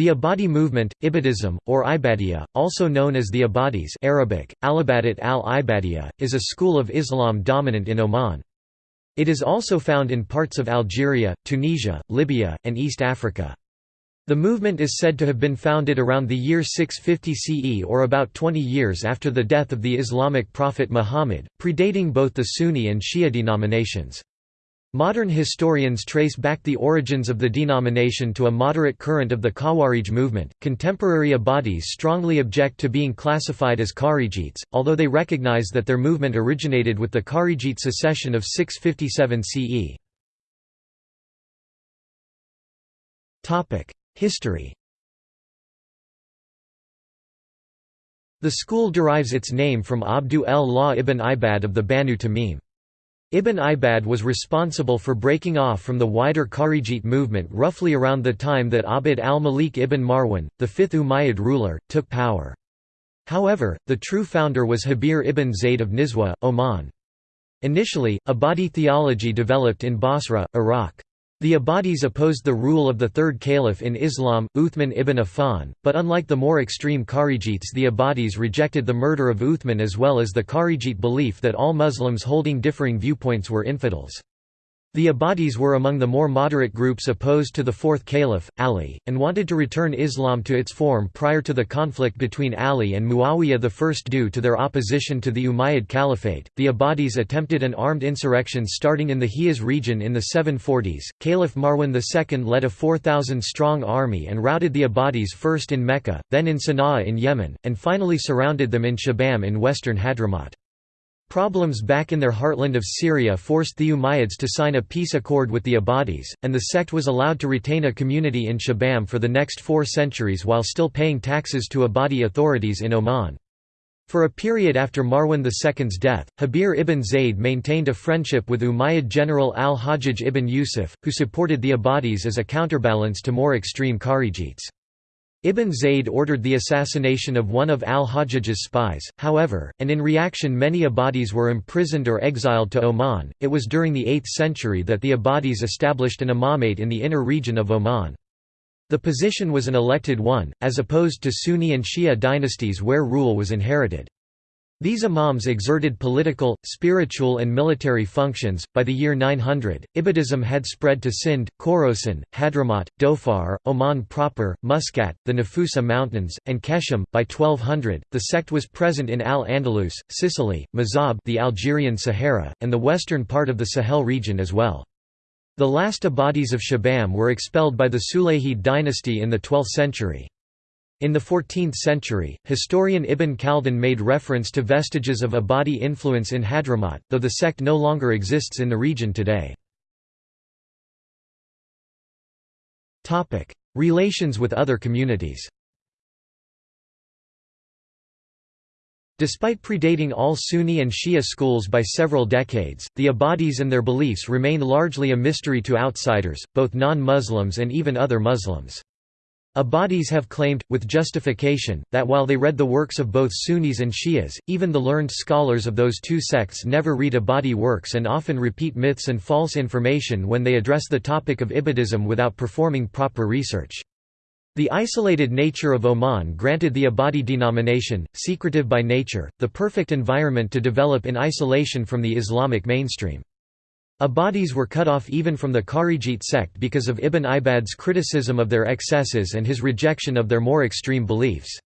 The Ibadi movement, Ibadism, or Ibadiyya, also known as the Ibadis Arabic, Alibadat al-Ibadiyya, is a school of Islam dominant in Oman. It is also found in parts of Algeria, Tunisia, Libya, and East Africa. The movement is said to have been founded around the year 650 CE or about 20 years after the death of the Islamic prophet Muhammad, predating both the Sunni and Shia denominations. Modern historians trace back the origins of the denomination to a moderate current of the Khawarij movement. Contemporary Ibadis strongly object to being classified as Kharijites, although they recognize that their movement originated with the Kharijite secession of 657 CE. Topic: History. The school derives its name from Abdu el-Law ibn Ibad of the Banu Tamim. Ibn Ibad was responsible for breaking off from the wider Kharijite movement roughly around the time that Abd al-Malik ibn Marwan, the fifth Umayyad ruler, took power. However, the true founder was Habir ibn Zayd of Nizwa, Oman. Initially, Ibadi theology developed in Basra, Iraq. The Ibadis opposed the rule of the third caliph in Islam, Uthman ibn Affan, but unlike the more extreme Kharijites the Ibadis rejected the murder of Uthman as well as the Kharijite belief that all Muslims holding differing viewpoints were infidels. The Ibadis were among the more moderate groups opposed to the fourth caliph, Ali, and wanted to return Islam to its form prior to the conflict between Ali and Muawiyah I. Due to their opposition to the Umayyad Caliphate, the Ibadis attempted an armed insurrection starting in the Hijaz region in the 740s. Caliph Marwan II led a 4,000-strong army and routed the Ibadis first in Mecca, then in Sana'a in Yemen, and finally surrounded them in Shibam in western Hadramaut. Problems back in their heartland of Syria forced the Umayyads to sign a peace accord with the Ibadis, and the sect was allowed to retain a community in Shibam for the next four centuries while still paying taxes to Ibadi authorities in Oman. For a period after Marwan II's death, Habir ibn Zayd maintained a friendship with Umayyad general al-Hajjaj ibn Yusuf, who supported the Ibadis as a counterbalance to more extreme Kharijites. Ibn Zayd ordered the assassination of one of al-Hajjaj's spies, however, and in reaction many Ibadis were imprisoned or exiled to Oman. It was during the 8th century that the Ibadis established an imamate in the inner region of Oman. The position was an elected one, as opposed to Sunni and Shia dynasties where rule was inherited. These imams exerted political, spiritual and military functions. By the year 900, Ibadism had spread to Sind, Khorasan, Hadramaut, Dhofar, Oman proper, Muscat, the Nafusa Mountains, and Qeshm. By 1200, the sect was present in Al-Andalus, Sicily, Mazab, the Algerian Sahara, and the western part of the Sahel region as well. The last Ibadis of Shibam were expelled by the Sulayhid dynasty in the 12th century. In the 14th century, historian Ibn Khaldun made reference to vestiges of Ibadi influence in Hadramaut, though the sect no longer exists in the region today. Relations with other communities Despite predating all Sunni and Shia schools by several decades, the Ibadis and their beliefs remain largely a mystery to outsiders, both non-Muslims and even other Muslims. Ibadis have claimed, with justification, that while they read the works of both Sunnis and Shias, even the learned scholars of those two sects never read Ibadi works and often repeat myths and false information when they address the topic of Ibadism without performing proper research. The isolated nature of Oman granted the Ibadi denomination, secretive by nature, the perfect environment to develop in isolation from the Islamic mainstream. Ibadis were cut off even from the Kharijite sect because of Ibn Ibad's criticism of their excesses and his rejection of their more extreme beliefs.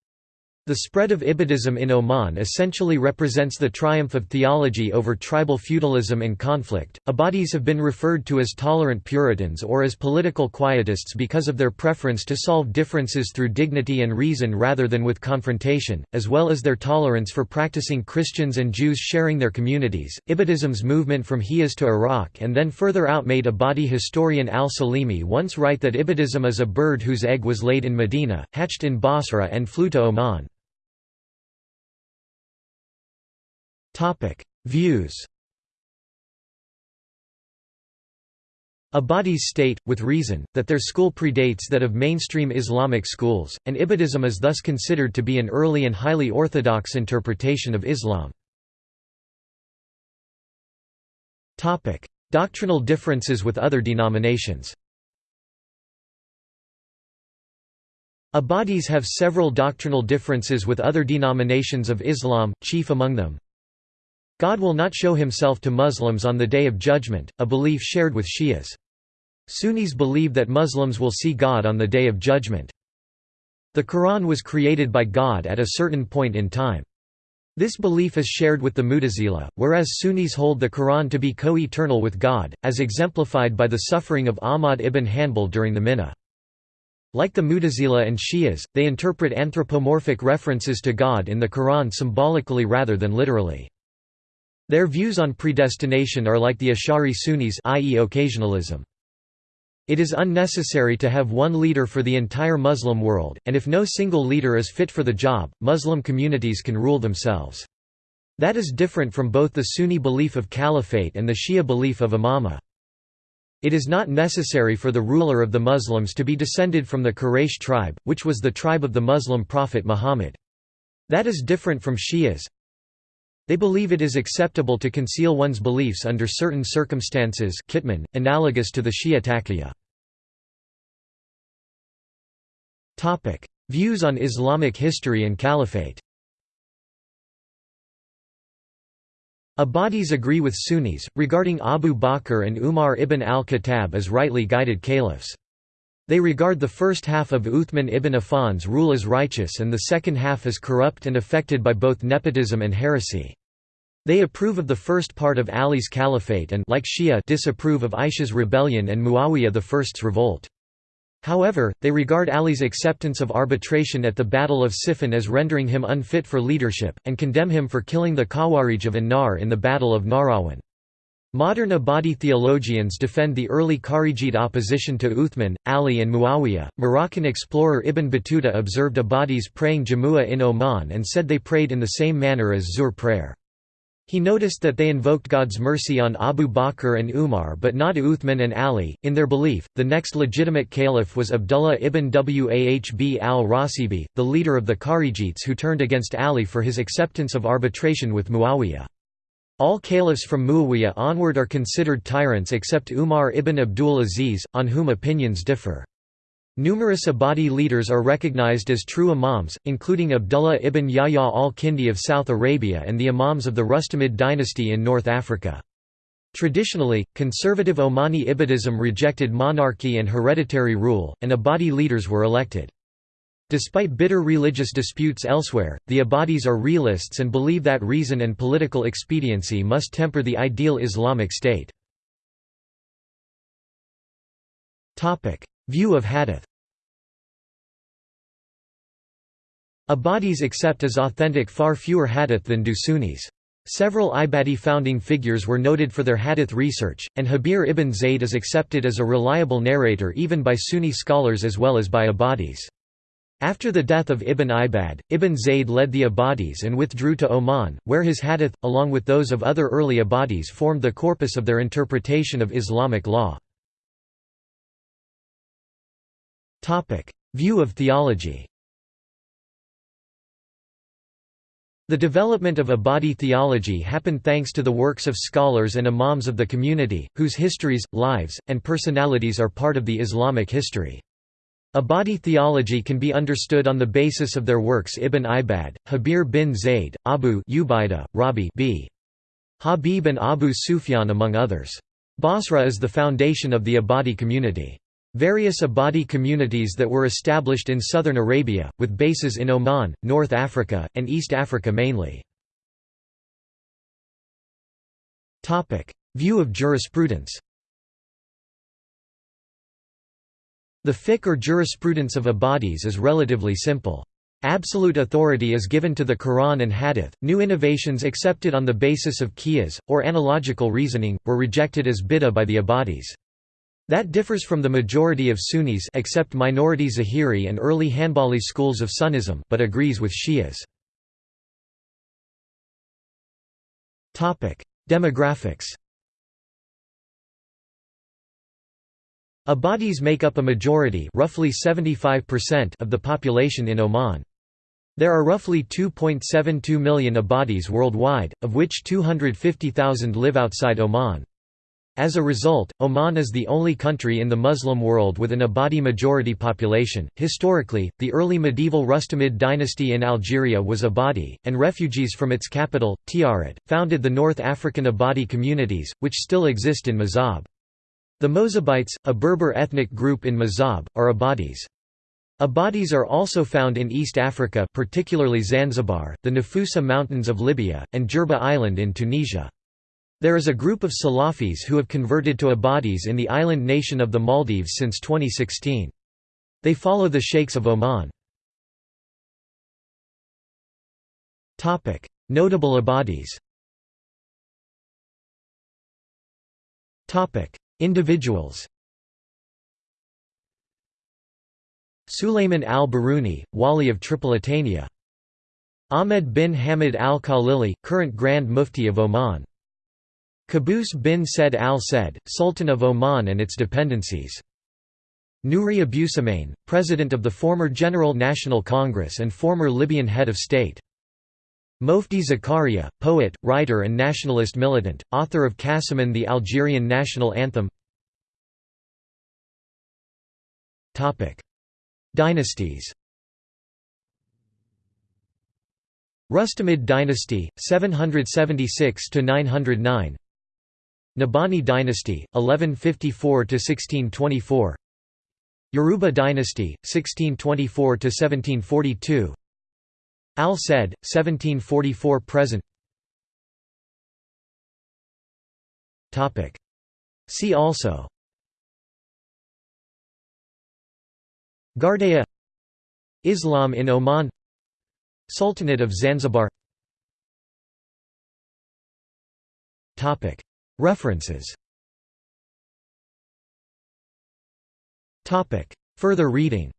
The spread of Ibadism in Oman essentially represents the triumph of theology over tribal feudalism and conflict. Ibadis have been referred to as tolerant Puritans or as political quietists because of their preference to solve differences through dignity and reason rather than with confrontation, as well as their tolerance for practicing Christians and Jews sharing their communities. Ibadism's movement from Hijaz to Iraq and then further out made Ibadi historian al-Salimi once write that Ibadism is a bird whose egg was laid in Medina, hatched in Basra and flew to Oman. Topic: Views. Ibadis state, with reason, that their school predates that of mainstream Islamic schools, and Ibadism is thus considered to be an early and highly orthodox interpretation of Islam. Doctrinal differences with other denominations Ibadis have several doctrinal differences with other denominations of Islam, chief among them, God will not show himself to Muslims on the Day of Judgment, a belief shared with Shias. Sunnis believe that Muslims will see God on the Day of Judgment. The Quran was created by God at a certain point in time. This belief is shared with the Mutazila, whereas Sunnis hold the Quran to be co-eternal with God, as exemplified by the suffering of Ahmad ibn Hanbal during the Minnah. Like the Mutazila and Shias, they interpret anthropomorphic references to God in the Quran symbolically rather than literally. Their views on predestination are like the Ash'ari Sunnis i.e. occasionalism. It is unnecessary to have one leader for the entire Muslim world, and if no single leader is fit for the job, Muslim communities can rule themselves. That is different from both the Sunni belief of caliphate and the Shia belief of imamah. It is not necessary for the ruler of the Muslims to be descended from the Quraysh tribe, which was the tribe of the Muslim prophet Muhammad. That is different from Shias. They believe it is acceptable to conceal one's beliefs under certain circumstances kitman, analogous to the Shia taqiyya. Views on Islamic history and caliphate Ibadis agree with Sunnis, regarding Abu Bakr and Umar ibn al-Khattab as rightly guided caliphs. They regard the first half of Uthman ibn Affan's rule as righteous and the second half as corrupt and affected by both nepotism and heresy. They approve of the first part of Ali's caliphate and like Shia disapprove of Aisha's rebellion and Muawiyah I's revolt. However, they regard Ali's acceptance of arbitration at the Battle of Siffin as rendering him unfit for leadership, and condemn him for killing the Khawarij of An-Nahr in the Battle of Nahrawan. Modern Ibadi theologians defend the early Kharijite opposition to Uthman, Ali and Muawiyah. Moroccan explorer Ibn Battuta observed Ibadis praying Jumu'ah in Oman and said they prayed in the same manner as Zuhr prayer. He noticed that they invoked God's mercy on Abu Bakr and Umar but not Uthman and Ali. In their belief, the next legitimate caliph was Abdullah ibn Wahb al-Rasibi, the leader of the Kharijites who turned against Ali for his acceptance of arbitration with Muawiyah. All caliphs from Muawiyah onward are considered tyrants except Umar ibn Abdul Aziz, on whom opinions differ. Numerous Ibadi leaders are recognized as true imams, including Abdullah ibn Yahya al-Kindi of South Arabia and the imams of the Rustamid dynasty in North Africa. Traditionally, conservative Omani Ibadism rejected monarchy and hereditary rule, and Ibadi leaders were elected. Despite bitter religious disputes elsewhere, the Ibadis are realists and believe that reason and political expediency must temper the ideal Islamic state. View of hadith Ibadis accept as authentic far fewer hadith than do Sunnis. Several Ibadi founding figures were noted for their hadith research, and Habir ibn Zayd is accepted as a reliable narrator even by Sunni scholars as well as by Ibadis. After the death of Ibn Ibad, Ibn Zayd led the Ibadis and withdrew to Oman, where his hadith, along with those of other early Ibadis formed the corpus of their interpretation of Islamic law. View of theology The development of Ibadi theology happened thanks to the works of scholars and imams of the community, whose histories, lives, and personalities are part of the Islamic history. Ibadi theology can be understood on the basis of their works Ibn Ibad, Habir bin Zayd, Abu Ubaida, Rabi b. Habib and Abu Sufyan among others. Basra is the foundation of the Ibadi community. Various Ibadi communities that were established in southern Arabia, with bases in Oman, North Africa, and East Africa mainly. View of jurisprudence The fiqh or jurisprudence of Ibadis is relatively simple. Absolute authority is given to the Quran and Hadith. New innovations accepted on the basis of qiyas, or analogical reasoning, were rejected as bid'ah by the Ibadis. That differs from the majority of Sunnis except minority Zahiri and early Hanbali schools of Sunnism, but agrees with Shias. Demographics Ibadis make up a majority roughly 75% of the population in Oman. There are roughly 2.72 million Ibadis worldwide, of which 250,000 live outside Oman. As a result, Oman is the only country in the Muslim world with an Ibadi majority population. Historically, the early medieval Rustamid dynasty in Algeria was Ibadi, and refugees from its capital, Tiaret, founded the North African Ibadi communities, which still exist in Mazab. The Mozabites, a Berber ethnic group in Mazab, are Ibadis. Ibadis are also found in East Africa particularly Zanzibar, the Nafusa Mountains of Libya, and Jerba Island in Tunisia. There is a group of Salafis who have converted to Ibadis in the island nation of the Maldives since 2016. They follow the Sheikhs of Oman. Notable Ibadis Individuals Sulayman al-Baruni, Wali of Tripolitania Ahmed bin Hamid al-Khalili, current Grand Mufti of Oman Qaboos bin Said al-Said, Sultan of Oman and its dependencies. Nouri Abusahmain, President of the former General National Congress and former Libyan head of state. Moufdi Zakaria, poet, writer and nationalist militant, author of Kassaman the Algerian national anthem. Dynasties. Rustamid dynasty, 776–909 Nabhani dynasty, 1154–1624 Yaruba dynasty, 1624–1742 Al-Said, 1744–present Topic. See also. Ghardaia. Islam in Oman. Sultanate of Zanzibar. Topic. References. Topic. Further reading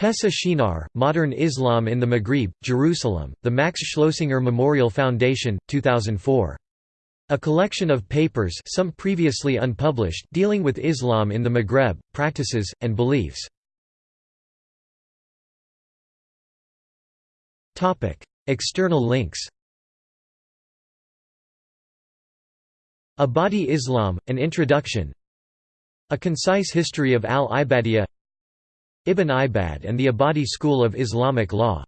Pessah Shinar, Modern Islam in the Maghrib, Jerusalem, the Max Schloessinger Memorial Foundation, 2004. A collection of papers some previously unpublished dealing with Islam in the Maghreb, practices, and beliefs. External links Ibadi Islam, An Introduction A concise history of al-Ibadiyya Ibn Ibad and the Ibadi school of Islamic law